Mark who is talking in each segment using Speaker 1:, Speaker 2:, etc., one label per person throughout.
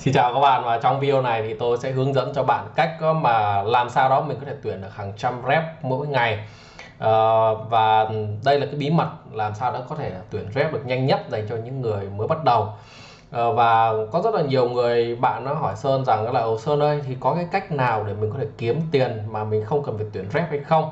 Speaker 1: Xin chào các bạn và trong video này thì tôi sẽ hướng dẫn cho bạn cách mà làm sao đó mình có thể tuyển được hàng trăm rep mỗi ngày. À, và đây là cái bí mật làm sao đó có thể tuyển rep được nhanh nhất dành cho những người mới bắt đầu. À, và có rất là nhiều người bạn nó hỏi Sơn rằng là Ồ Sơn ơi thì có cái cách nào để mình có thể kiếm tiền mà mình không cần phải tuyển rep hay không?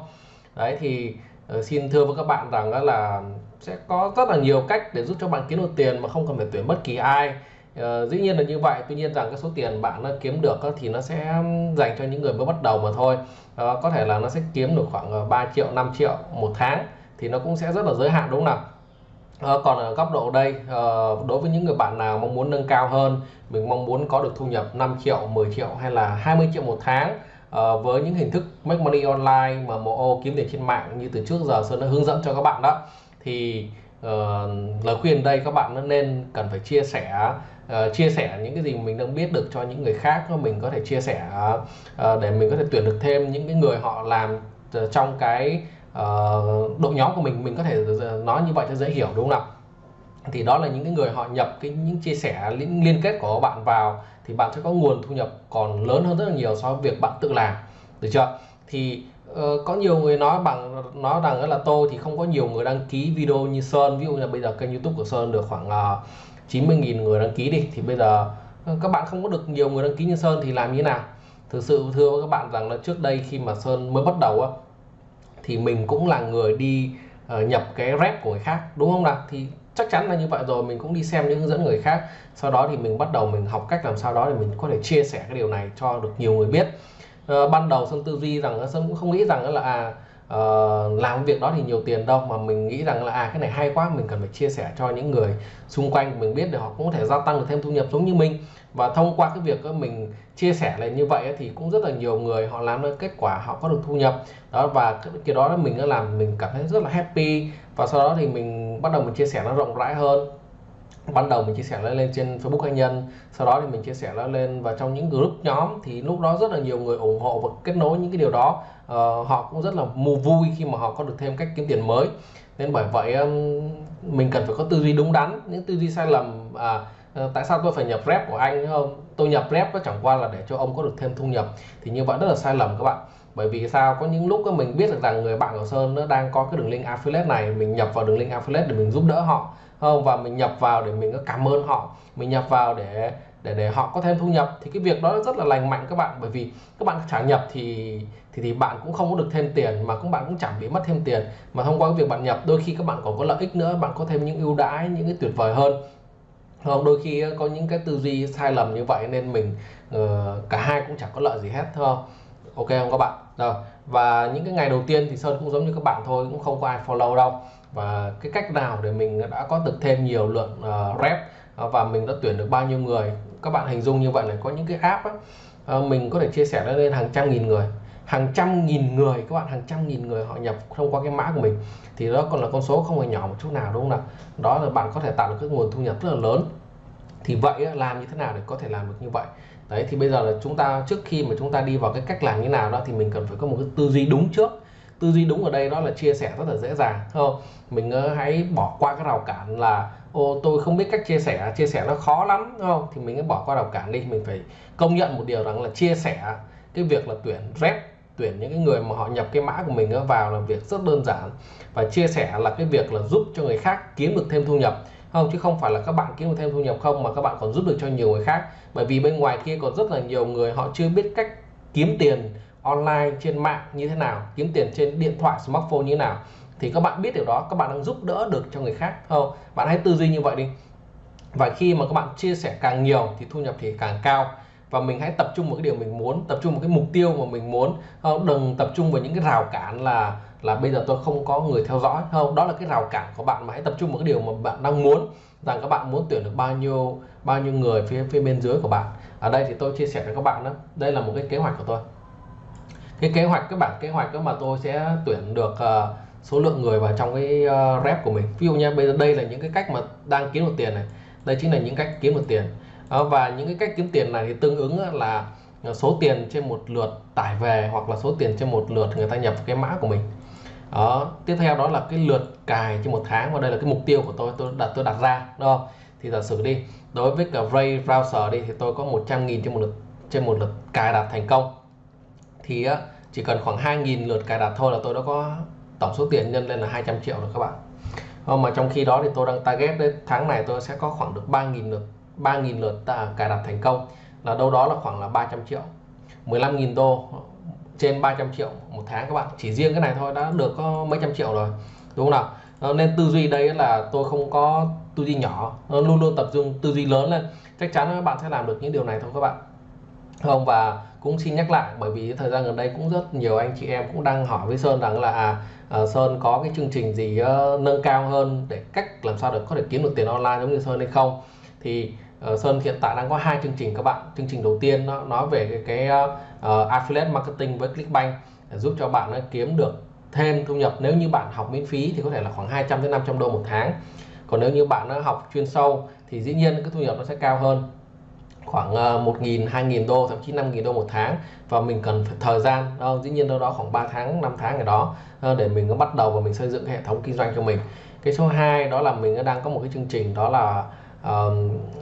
Speaker 1: Đấy thì ờ, xin thưa với các bạn rằng là sẽ có rất là nhiều cách để giúp cho bạn kiếm được tiền mà không cần phải tuyển bất kỳ ai. Uh, dĩ nhiên là như vậy. Tuy nhiên rằng cái số tiền bạn nó kiếm được thì nó sẽ dành cho những người mới bắt đầu mà thôi. Uh, có thể là nó sẽ kiếm được khoảng ờ, 3 triệu 5 triệu một tháng thì nó cũng sẽ rất là giới hạn đúng không nào? À, còn ở góc độ đây à, đối với những người bạn nào mong muốn nâng cao hơn mình mong muốn có được thu nhập 5 triệu 10 triệu hay là 20 triệu một tháng à, với những hình thức make money online mà MO kiếm tiền trên mạng như từ trước giờ Sơn đã hướng dẫn cho các bạn đó thì uh, lời khuyên đây các bạn nó nên cần phải chia sẻ uh, chia sẻ những cái gì mình đang biết được cho những người khác mình có thể chia sẻ uh, để mình có thể tuyển được thêm những cái người họ làm trong cái uh, đội nhóm của mình mình có thể nói như vậy cho dễ hiểu đúng không nào thì đó là những cái người họ nhập cái những chia sẻ liên, liên kết của bạn vào thì bạn sẽ có nguồn thu nhập còn lớn hơn rất là nhiều so với việc bạn tự làm được chưa? Thì Ờ, có nhiều người nói bằng nói rằng là tôi thì không có nhiều người đăng ký video như Sơn. Ví dụ như là bây giờ kênh YouTube của Sơn được khoảng ờ, uh, 90.000 người đăng ký đi thì bây giờ ờ, các bạn không có được nhiều người đăng ký như Sơn thì làm như thế nào? Thực sự thưa với các bạn rằng là trước đây khi mà Sơn mới bắt đầu á thì mình cũng là người đi uh, nhập cái rep của người khác đúng không nào? Thì chắc chắn là như vậy rồi mình cũng đi xem những hướng dẫn người khác. Sau đó thì mình bắt đầu mình học cách làm sao đó để mình có thể chia sẻ cái điều này cho được nhiều người biết uh, ban đầu Sơn tư duy rằng Sơn cũng không nghĩ rằng là à uh, làm việc đó thì nhiều tiền đâu mà mình nghĩ rằng là à cái này hay quá mình cần phải chia sẻ cho những người xung quanh mình biết để họ cũng có thể gia tăng được thêm thu nhập giống như mình. Và thông qua cái việc mình chia sẻ lại như vậy thì cũng rất là nhiều người họ làm được kết quả họ có được thu nhập. Đó và cái đó mình làm mình cảm thấy rất là happy. Và sau đó thì mình bắt đầu mình chia sẻ nó rộng rãi hơn ban đầu mình chia sẻ nó lên trên Facebook cá nhân sau đó thì mình chia sẻ nó lên và trong những group nhóm thì lúc đó rất là nhiều người ủng hộ và kết nối những cái điều đó. Uh, họ cũng rất là mù vui khi mà họ có được thêm cách kiếm tiền mới. Nên bởi vậy um, mình cần phải có tư duy đúng đắn những tư duy sai lầm à, uh, Ờ, tại sao tôi phải nhập rep của anh không? Tôi nhập rep nó chẳng qua là để cho ông có được thêm thu nhập. Thì như vậy rất là sai lầm các bạn. Bởi vì sao? Có những lúc mình biết được rằng người bạn của Sơn nó đang có cái đường link affiliate này, mình nhập vào đường link affiliate để mình giúp đỡ họ không? Và mình nhập vào để mình có cảm ơn họ. Mình nhập vào để để để họ có thêm thu nhập. Thì cái việc đó rất là lành mạnh các bạn. Bởi vì các bạn trả nhập thì thì thì bạn cũng không có được thêm tiền, mà các bạn cũng chẳng bị mất thêm tiền. Mà thông qua cái việc bạn nhập, đôi khi các bạn còn có lợi ích nữa, bạn có thêm những ưu đãi, những cái tuyệt vời hơn không đôi khi có những cái tư duy sai lầm như vậy nên mình uh, cả hai cũng chẳng có lợi gì hết thôi ok không các bạn? Rồi và những cái ngày đầu tiên thì sơn cũng giống như các bạn thôi cũng không có ai follow đâu. Và cái cách nào để mình đã có được thêm nhiều lượng uh, rep ờ, và mình đã tuyển được bao nhiêu người? Các bạn hình dung như vậy này có những cái app á, mình có thể chia sẻ lên hàng trăm nghìn người hàng trăm nghìn người, các bạn, hàng trăm nghìn người họ nhập thông qua cái mã của mình. Thì đó còn là con số không hề nhỏ một chút nào, đúng không nào? Đó là bạn có thể tạo được cái nguồn thu nhập rất là lớn. Thì vậy làm như thế nào để có thể làm được như vậy? Đấy, thì bây giờ là chúng ta, trước khi mà chúng ta đi vào cái cách làm như nào đó, thì mình cần phải có một cái tư duy đúng trước. Tư duy đúng ở đây đó là chia sẻ rất là dễ dàng không? Mình ờ, hãy bỏ qua cái rào cản là, ô, tôi không biết cách chia sẻ chia sẻ nó khó lắm đúng không? Thì mình hãy bỏ qua rào cản đi. Mình phải công nhận một điều rằng là chia sẻ cái việc là tuyển rep tuyển những cái người mà họ nhập cái mã của mình vào là việc rất đơn giản. Và chia sẻ là cái việc là giúp cho người khác kiếm được thêm thu nhập. Không, chứ không phải là các bạn kiếm được thêm thu nhập không, mà các bạn còn giúp được cho nhiều người khác. Bởi vì bên ngoài kia còn rất là nhiều người họ chưa biết cách kiếm tiền online, trên mạng như thế nào, kiếm tiền trên điện thoại, smartphone như thế nào. Thì các bạn biết điều đó, các bạn đang giúp đỡ được cho người khác. Không, bạn hãy tư duy như vậy đi. Và khi mà các bạn chia sẻ càng nhiều thì thu nhập thì càng cao và mình hãy tập trung vào cái điều mình muốn tập trung vào cái mục tiêu mà mình muốn. Không đừng tập trung vào những cái rào cản là là bây giờ tôi không có người theo dõi. Không đó là cái rào cản của bạn mà hãy tập trung vào cái điều mà bạn đang muốn rằng các bạn muốn tuyển được bao nhiêu bao nhiêu người phía phía bên dưới của bạn. Ở đây thì tôi chia sẻ với các bạn đó đây là một cái kế hoạch của tôi. Cái kế hoạch các bạn kế hoạch đó mà tôi sẽ tuyển được uh, số lượng người vào trong cái uh, rep của mình. Ví dụ nha bây giờ đây là những cái cách mà đang kiếm được tiền này. Đây chính là những cách kiếm được tiền. Ờ, và những cái cách kiếm tiền này thì tương ứng là số tiền trên một lượt tải về hoặc là số tiền trên một lượt người ta nhập cái mã của mình. Đó tiếp theo đó là cái lượt cài trên một tháng và đây là cái mục tiêu của tôi tôi đặt tôi đặt ra, đúng không? Thì giả sử đi, đối với cả ray browser đi thì tôi có 100.000 trên một lượt, trên một lượt cài đặt thành công. Thì chỉ cần khoảng 2.000 lượt cài đặt thôi là tôi đã có tổng số tiền nhân lên là 200 triệu rồi các bạn. Ờ, mà trong khi đó thì tôi đang target đến tháng này tôi sẽ có khoảng được 3.000 lượt 3.000 lượt cài đặt thành công. Là đâu đó là khoảng là 300 triệu. 15.000 đô trên 300 triệu một tháng các bạn. Chỉ riêng cái này thôi đã được có mấy trăm triệu rồi. Đúng không nào? Ờ, nên tư duy đây là tôi không có tư duy nhỏ. Luôn luôn tập trung tư duy lớn lên. Chắc chắn các bạn sẽ làm được những điều này thôi các bạn. Không và cũng xin nhắc lại bởi vì thời gian gần đây cũng rất nhiều anh chị em cũng đang hỏi với Sơn rằng là à, à Sơn có cái chương trình gì uh, nâng cao hơn để cách làm sao để có thể kiếm được tiền online giống như Sơn hay không? Thì uh, Sơn hiện tại đang có hai chương trình các bạn. Chương trình đầu tiên nó nói về cái, cái uh, affiliate marketing với Clickbank để giúp cho bạn uh, kiếm được thêm thu nhập. Nếu như bạn học miễn phí thì có thể là khoảng 200 đến 500 đô một tháng. Còn nếu như bạn uh, học chuyên sâu thì dĩ nhiên cái thu nhập nó sẽ cao hơn. Khoảng 1.000 2.000 đô thậm chí 5.000 đô một tháng. Và mình cần phải thời gian uh, dĩ nhiên đâu đó khoảng 3 tháng 5 tháng ở đó uh, để mình bắt đầu và mình xây dựng hệ thống kinh doanh cho mình. Cái số 2 đó là mình đang có một cái chương trình đó là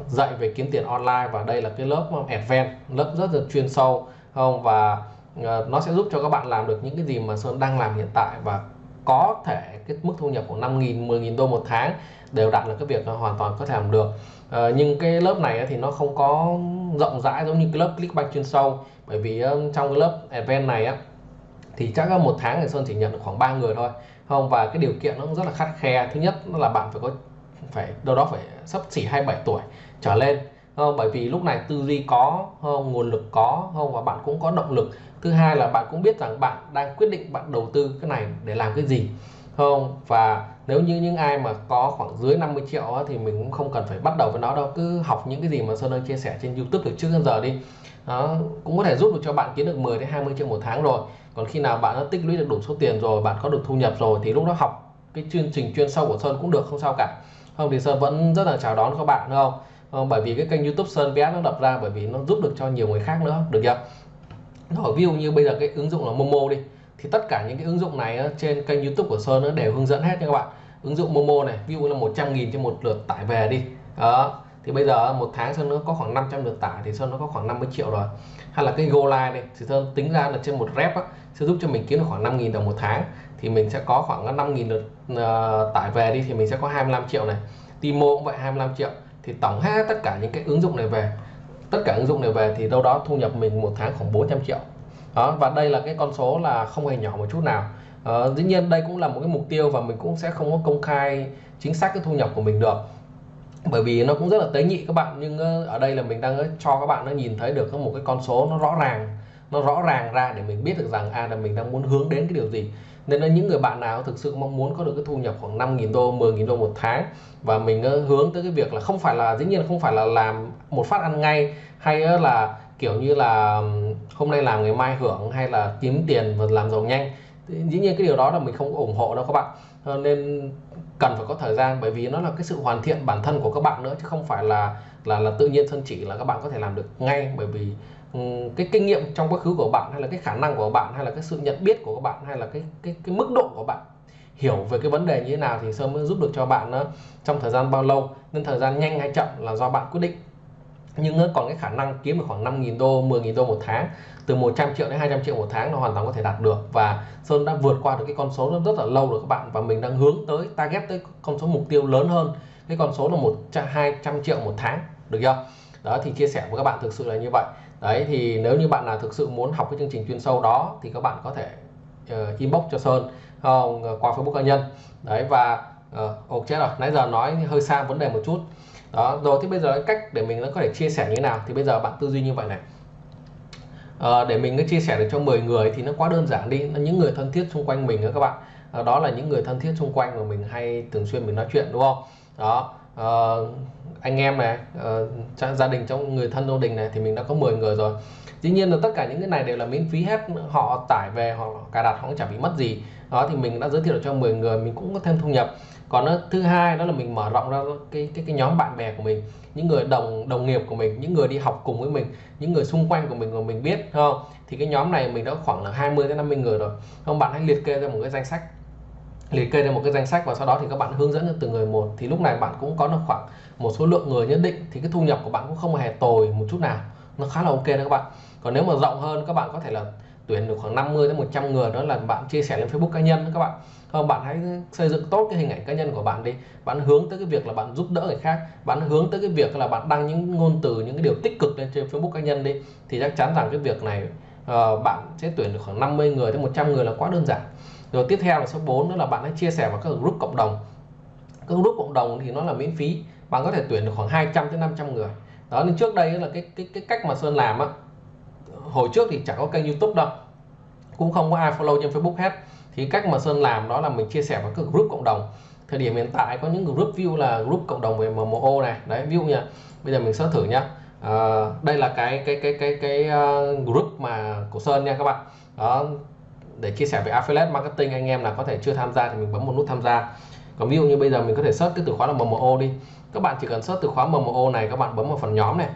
Speaker 1: dạy về kiếm tiền online và đây là cái lớp advanced lớp rất là chuyên sâu không? Và uh, nó sẽ giúp cho các bạn làm được những cái gì mà Sơn đang làm hiện tại và có thể cái mức thu nhập của 5.000 10.000 đô một tháng đều đạt được cái việc hoàn toàn có thể làm được. À, nhưng cái lớp này thì nó không có rộng rãi giống như cái lớp Clickbank chuyên sâu. Bởi vì trong cái lớp event này á thì chắc là một tháng thì Sơn chỉ nhận được khoảng 3 người thôi không? Và cái điều kiện nó cũng rất là khắt khe. Thứ nhất là bạn phải có phải đâu đó phải sắp xỉ 27 tuổi trở lên. Không? bởi vì lúc này tư duy có không? nguồn lực có không và bạn cũng có động lực. Thứ hai là bạn cũng biết rằng bạn đang quyết định bạn đầu tư cái này để làm cái gì. Không và nếu như những ai mà có khoảng dưới 50 triệu á, thì mình cũng không cần phải bắt đầu với nó đâu. Cứ học những cái gì mà Sơn ơi chia sẻ trên YouTube từ trước đến giờ đi. Đó, cũng có thể giúp được cho bạn kiếm được 10 đến 20 triệu một tháng rồi. Còn khi nào bạn đã tích lũy được đủ số tiền rồi bạn có được thu nhập rồi thì lúc đó học cái chương trình chuyên sâu của Sơn cũng được không sao cả không thì Sơn vẫn rất là chào đón các bạn đúng không? Không bởi vì cái kênh YouTube Sơn VS nó đập ra bởi vì nó giúp được cho nhiều người khác nữa được chưa? Rồi ví dụ như bây giờ cái ứng dụng là Momo đi thì tất cả những cái ứng dụng này trên kênh YouTube của Sơn nó đều hướng dẫn hết nha các bạn. Ứng dụng Momo này ví dụ là 100.000 trên một lượt tải về đi đó. Thì bây giờ một tháng Sơn nó có khoảng 500 lượt tải thì Sơn nó có khoảng 50 triệu rồi. Hay là cái Go Live này thì Sơn tính ra là trên một rep á, sẽ giúp cho mình kiếm được khoảng 5.000 đồng một tháng thì mình sẽ có khoảng 5.000 lượt uh, tải về đi thì mình sẽ có 25 triệu này. Timo cũng vậy 25 triệu. Thì tổng hết tất cả những cái ứng dụng này về. Tất cả ứng dụng này về thì đâu đó thu nhập mình một tháng khoảng 400 triệu. Đó và đây là cái con số là không hề nhỏ một chút nào. À, dĩ nhiên đây cũng là một cái mục tiêu và mình cũng sẽ không có công khai chính xác cái thu nhập của mình được. Bởi vì nó cũng rất là tế nhị các bạn nhưng ờ, ở đây là mình đang cho các bạn nó nhìn thấy được một cái con số nó rõ ràng nó rõ ràng ra để mình biết được rằng à là mình đang muốn hướng đến cái điều gì. Nên là những người bạn nào thực sự mong muốn có được cái thu nhập khoảng 5.000 đô 10.000 đô một tháng và mình ờ, hướng tới cái việc là không phải là, dĩ nhiên không phải là làm một phát ăn ngay hay ờ, là kiểu như là hôm nay làm ngày mai hưởng hay là kiếm tiền và làm giàu nhanh dĩ nhiên cái điều đó là mình không ủng hộ đâu các bạn. Ờ, nên cần phải có thời gian bởi vì nó là cái sự hoàn thiện bản thân của các bạn nữa chứ không phải là là là tự nhiên thân chỉ là các bạn có thể làm được ngay bởi vì ừ, cái kinh nghiệm trong quá khứ của bạn hay là cái khả năng của bạn hay là cái sự nhận biết của các bạn hay là cái cái cái mức độ của bạn hiểu về cái vấn đề như thế nào thì sơn mới giúp được cho bạn ờ, trong thời gian bao lâu nên thời gian nhanh hay chậm là do bạn quyết định. Nhưng ờ, còn cái khả năng kiếm được khoảng 5.000 đô 10.000 đô một tháng từ 100 triệu đến 200 triệu một tháng là hoàn toàn có thể đạt được. Và Sơn đã vượt qua được cái con số rất, rất là lâu rồi các bạn và mình đang hướng tới target tới con số mục tiêu lớn hơn. Cái con số là một hai trăm triệu một tháng được chưa? Đó thì chia sẻ với các bạn thực sự là như vậy. Đấy thì nếu như bạn nào thực sự muốn học cái chương trình chuyên sâu đó thì các bạn có thể uh, inbox cho Sơn không qua Facebook cá nhân. Đấy và uh, ok chết rồi. Nãy giờ nói hơi xa vấn đề một chút. Đó rồi thì bây giờ cách để mình nó có thể chia sẻ như thế nào? Thì bây giờ bạn tư duy như vậy này. À, để mình có chia sẻ được cho 10 người thì nó quá đơn giản đi. Những người thân thiết xung quanh mình đó các bạn. À, đó là những người thân thiết xung quanh mà mình hay thường xuyên mình nói chuyện đúng không? Đó à, anh em này uh, gia đình trong người thân gia đình này thì mình đã có 10 người rồi. Dĩ nhiên là tất cả những cái này đều là miễn phí hết họ tải về họ cài đặt họ cũng chả bị mất gì. Đó thì mình đã giới thiệu được cho 10 người mình cũng có thêm thu nhập. Còn thứ hai đó là mình mở rộng ra cái cái cái nhóm bạn bè của mình những người đồng đồng nghiệp của mình những người đi học cùng với mình những người xung quanh của mình mà mình biết không? Thì cái nhóm này mình đã khoảng là 20 đến 50 người rồi. Không bạn hãy liệt kê ra một cái danh sách liệt kê ra một cái danh sách và sau đó thì các bạn hướng dẫn cho từng người một. Thì lúc này bạn cũng có được khoảng một số lượng người nhất định thì cái thu nhập của bạn cũng không hề tồi một chút nào. Nó khá là ok đó các bạn. Còn nếu mà rộng hơn các bạn có thể là tuyển được khoảng 50 đến 100 người đó là bạn chia sẻ lên Facebook cá nhân các bạn. Không bạn hãy xây dựng tốt cái hình ảnh cá nhân của bạn đi. Bạn hướng tới cái việc là bạn giúp đỡ người khác. Bạn hướng tới cái việc là bạn đăng những ngôn từ những cái điều tích cực lên trên Facebook cá nhân đi. Thì chắc chắn rằng cái việc này uh, bạn sẽ tuyển được khoảng 50 người đến 100 người là quá đơn giản rồi tiếp theo là số 4 nữa là bạn hãy chia sẻ vào các group cộng đồng. Các group cộng đồng thì nó là miễn phí. Bạn có thể tuyển được khoảng 200 đến 500 người. Đó nên trước đây là cái cái cái cách mà Sơn làm á hồi trước thì chẳng có kênh YouTube đâu cũng không có ai follow trên Facebook hết. Thì cách mà Sơn làm đó là mình chia sẻ vào các group cộng đồng. Thời điểm hiện tại có những group view là group cộng đồng về MMO này. Đấy view nha bây giờ mình sẽ thử nhá. À, đây là cái cái cái cái cái uh, group mà của Sơn nha các bạn. Đó để chia sẻ về affiliate marketing, anh em là có thể chưa tham gia thì mình bấm một nút tham gia. Còn ví dụ như bây giờ mình có thể search cái từ khóa là MMO đi. Các bạn chỉ cần search từ khóa MMO này, các bạn bấm vào phần nhóm này.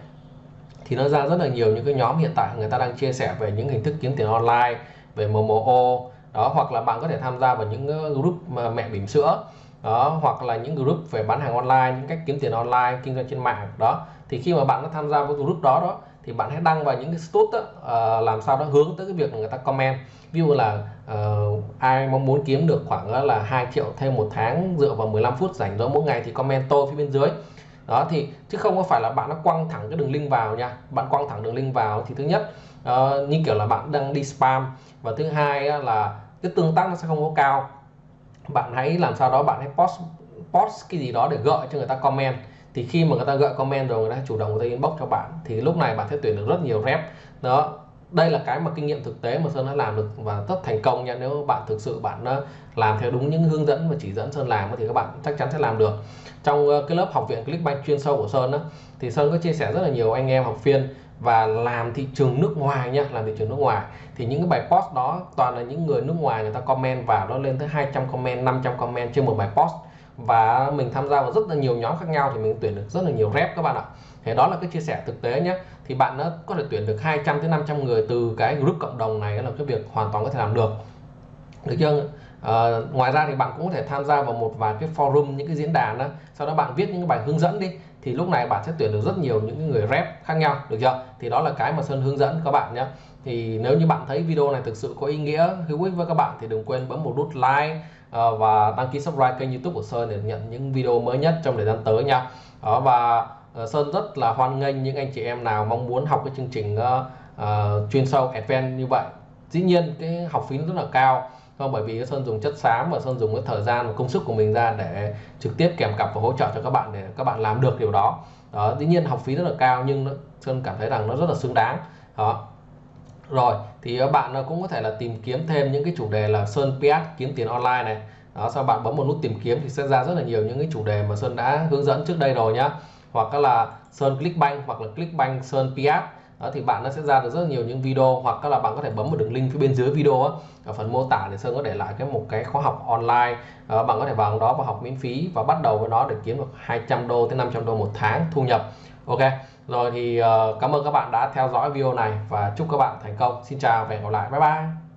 Speaker 1: Thì nó ra rất là nhiều những cái nhóm hiện tại người ta đang chia sẻ về những hình thức kiếm tiền online, về MMO đó, hoặc là bạn có thể tham gia vào những ờ, group mà mẹ bỉm sữa. Đó, hoặc là những group về bán hàng online, những cách kiếm tiền online, kinh doanh trên mạng. Đó, thì khi mà bạn đã tham gia vào group đó đó thì bạn hãy đăng vào những cái status đó, uh, làm sao đó hướng tới cái việc người ta comment. Ví dụ là uh, ai mong muốn kiếm được khoảng là 2 triệu thêm một tháng dựa vào 15 phút rảnh rỗi mỗi ngày thì comment tôi phía bên dưới. Đó thì chứ không có phải là bạn nó quăng thẳng cái đường link vào nha. Bạn quăng thẳng đường link vào thì thứ nhất uh, như kiểu là bạn đang đi spam. Và thứ hai là cái tương tác nó sẽ không có cao. Bạn hãy làm sao đó bạn hãy post post cái gì đó để gợi cho người ta comment thì khi mà người ta gợi comment rồi người ta chủ động người ta inbox cho bạn thì lúc này bạn sẽ tuyển được rất nhiều rep. Đó đây là cái mà kinh nghiệm thực tế mà Sơn đã làm được và rất thành công nha. Nếu bạn thực sự bạn ờ, làm theo đúng những hướng dẫn và chỉ dẫn Sơn làm thì các bạn chắc chắn sẽ làm được. Trong ờ, cái lớp học viện Clickbank chuyên sâu của Sơn đó, thì Sơn có chia sẻ rất là nhiều anh em học viên và làm thị trường nước ngoài nha làm thị trường nước ngoài. Thì những cái bài post đó toàn là những người nước ngoài người ta comment vào nó lên tới 200 comment 500 comment trên một bài post và mình tham gia vào rất là nhiều nhóm khác nhau thì mình tuyển được rất là nhiều rep các bạn ạ. Thế đó là cái chia sẻ thực tế nhé. Thì bạn nó có thể tuyển được 200 tới 500 người từ cái group cộng đồng này là cái việc hoàn toàn có thể làm được. Được chưa? À, ngoài ra thì bạn cũng có thể tham gia vào một vài cái forum những cái diễn đàn đó. Sau đó bạn viết những cái bài hướng dẫn đi. Thì lúc này bạn sẽ tuyển được rất nhiều những người rep khác nhau. Được chưa? Thì đó là cái mà Sơn hướng dẫn các bạn nhé. Thì nếu như bạn thấy video này thực sự có ý nghĩa hữu ích với các bạn thì đừng quên bấm một nút like Ờ, và đăng ký subscribe kênh youtube của Sơn để nhận những video mới nhất trong thời gian tới nha. Đó và ờ, Sơn rất là hoan nghênh những anh chị em nào mong muốn học cái chương trình uh, uh, chuyên sâu advanced như vậy. Dĩ nhiên cái học phí rất là cao không bởi vì Sơn dùng chất xám và Sơn dùng cái thời gian và công sức của mình ra để trực tiếp kèm cặp và hỗ trợ cho các bạn để các bạn làm được điều đó. Đó dĩ nhiên học phí rất là cao nhưng nó, Sơn cảm thấy rằng nó rất là xứng đáng. Đó. Rồi thì ờ, bạn ờ, cũng có thể là tìm kiếm thêm những cái chủ đề là Sơn PS kiếm tiền online này. Đó, sau bạn bấm một nút tìm kiếm thì sẽ ra rất là nhiều những cái chủ đề mà Sơn đã hướng dẫn trước đây rồi nhá. Hoặc là Sơn Clickbank, hoặc là Clickbank Sơn PS đó, thì bạn nó sẽ ra được rất là nhiều những video hoặc là bạn có thể bấm vào đường link phía bên dưới video á, ở phần mô tả để sơn có để lại cái một cái khóa học online. À, bạn có thể vào đó và học miễn phí và bắt đầu với nó để kiếm được 200 đô tới 500 đô một tháng thu nhập. Ok rồi thì uh, cảm ơn các bạn đã theo dõi video này và chúc các bạn thành công. Xin chào và hẹn gặp lại. Bye bye.